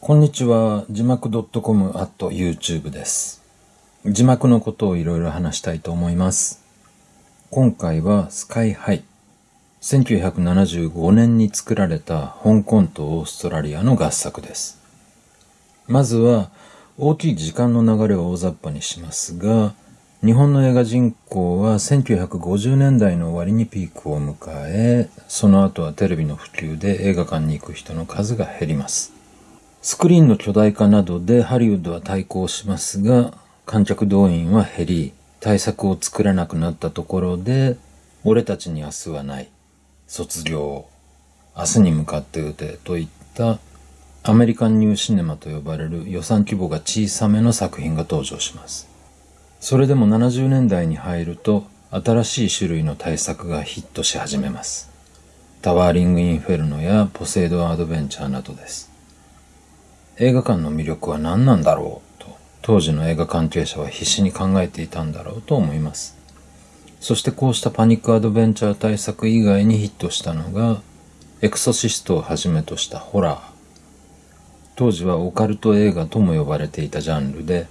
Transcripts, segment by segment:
こんにちは。字幕 .com at YouTube です。字幕のことをいろいろ話したいと思います。今回はスカイハイ。1975年に作られた香港とオーストラリアの合作です。まずは大きい時間の流れを大雑把にしますが、日本の映画人口は1950年代の終わりにピークを迎え、その後はテレビの普及で映画館に行く人の数が減ります。スクリーンの巨大化などでハリウッドは対抗しますが、観客動員は減り、対策を作れなくなったところで、俺たちに明日はない、卒業、明日に向かって撃てといったアメリカンニューシネマと呼ばれる予算規模が小さめの作品が登場します。それでも70年代に入ると新しい種類の対策がヒットし始めます。タワーリング・インフェルノやポセイド・アドベンチャーなどです。映画館の魅力は何なんだろうと当時の映画関係者は必死に考えていたんだろうと思います。そしてこうしたパニックアドベンチャー対策以外にヒットしたのがエクソシストをはじめとしたホラー。当時はオカルト映画とも呼ばれていたジャンルで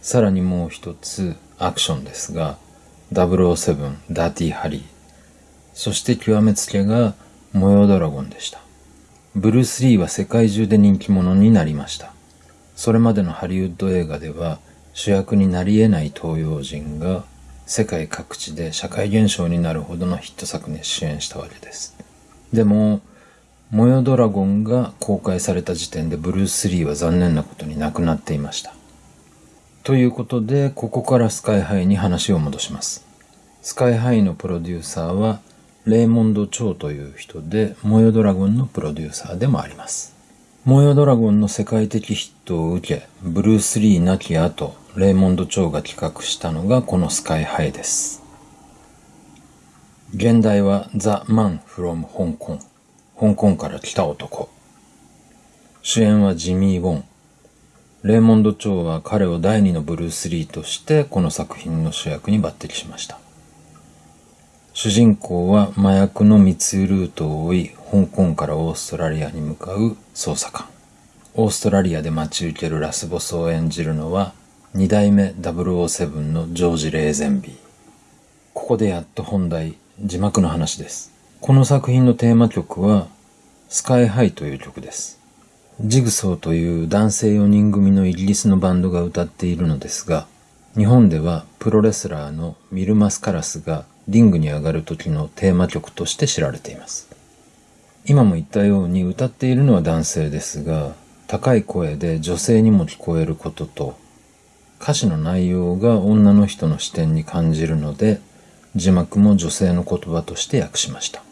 さらにもう一つアクションですが007ダーティーハリーそして極めつけが模様ドラゴンでした。ブルース・リーは世界中で人気者になりました。それまでのハリウッド映画では主役になり得ない東洋人が世界各地で社会現象になるほどのヒット作に主演したわけです。でも、模様ドラゴンが公開された時点でブルース・リーは残念なことに亡くなっていました。ということで、ここからスカイハイに話を戻します。スカイハイのプロデューサーはレーモンド・チョウという人で、模様ドラゴンのプロデューサーでもあります。模様ドラゴンの世界的ヒットを受け、ブルース・リー亡き後、レーモンド・チョウが企画したのがこのスカイハイです。現代は The Man from 香港。香港から来た男。主演はジミー・ウォン。レーモンド・チョウは彼を第二のブルース・リーとしてこの作品の主役に抜擢しました。主人公は麻薬の密輸ルートを追い、香港からオーストラリアに向かう捜査官。オーストラリアで待ち受けるラスボスを演じるのは、二代目007のジョージ・レーゼンビー。ここでやっと本題、字幕の話です。この作品のテーマ曲は、スカイハイという曲です。ジグソーという男性4人組のイギリスのバンドが歌っているのですが、日本ではプロレスラーのミルマスカラスがリングに上がる時のテーマ曲として知られています。今も言ったように歌っているのは男性ですが、高い声で女性にも聞こえることと、歌詞の内容が女の人の視点に感じるので、字幕も女性の言葉として訳しました。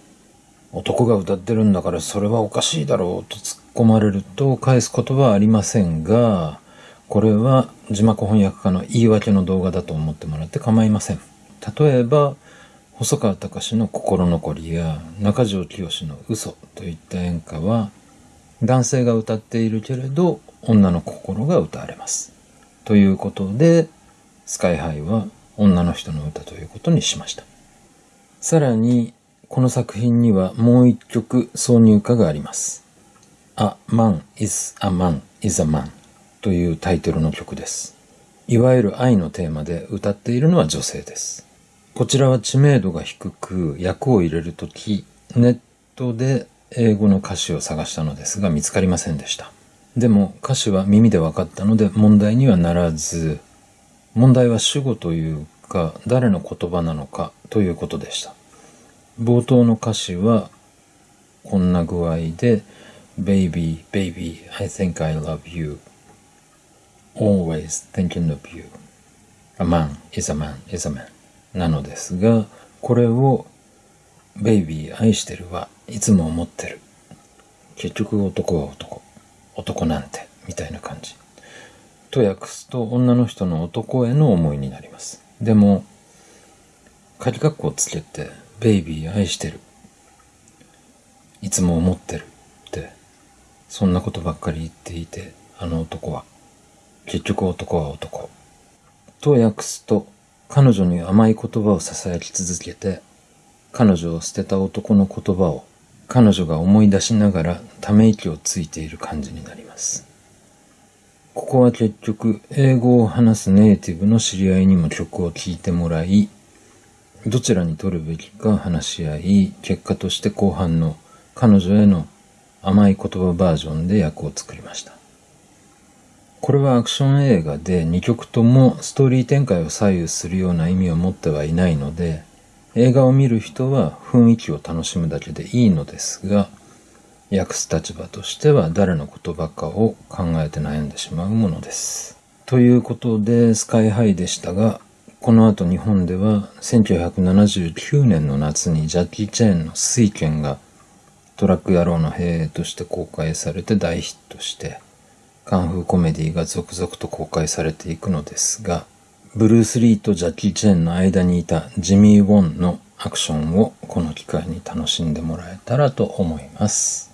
男が歌ってるんだからそれはおかしいだろうと突っ込まれると返すことはありませんが、これは字幕翻訳家の言い訳の動画だと思ってもらって構いません。例えば、細川隆の心残りや中条きよしの嘘といった演歌は男性が歌っているけれど女の心が歌われます。ということでスカイハイは女の人の歌ということにしました。さらにこの作品にはもう一曲挿入歌があります。A Man is a Man is a Man というタイトルの曲です。いわゆる愛のテーマで歌っているのは女性です。こちらは知名度が低く訳を入れるとき、ネットで英語の歌詞を探したのですが見つかりませんでした。でも歌詞は耳で分かったので問題にはならず、問題は主語というか誰の言葉なのかということでした。冒頭の歌詞はこんな具合で Baby, baby, I think I love you. Always thinking of you. A man is a man is a man. なのですが、これを、ベイビー愛してるはいつも思ってる。結局男は男。男なんて、みたいな感じ。と訳すと女の人の男への思いになります。でも、仮括弧をつけて、ベイビー愛してる。いつも思ってる。って、そんなことばっかり言っていて、あの男は、結局男は男。と訳すと、彼女に甘い言葉を囁き続けて、彼女を捨てた男の言葉を彼女が思い出しながらため息をついている感じになります。ここは結局、英語を話すネイティブの知り合いにも曲を聴いてもらい、どちらに取るべきか話し合い、結果として後半の彼女への甘い言葉バージョンで役を作りました。これはアクション映画で2曲ともストーリー展開を左右するような意味を持ってはいないので、映画を見る人は雰囲気を楽しむだけでいいのですが、訳す立場としては誰の言葉かを考えて悩んでしまうものです。ということで、スカイハイでしたが、この後日本では1979年の夏にジャッキー・チェーンの水拳がトラック野郎の兵として公開されて大ヒットして、カンフーコメディが続々と公開されていくのですが、ブルース・リーとジャッキー・チェーンの間にいたジミー・ウォンのアクションをこの機会に楽しんでもらえたらと思います。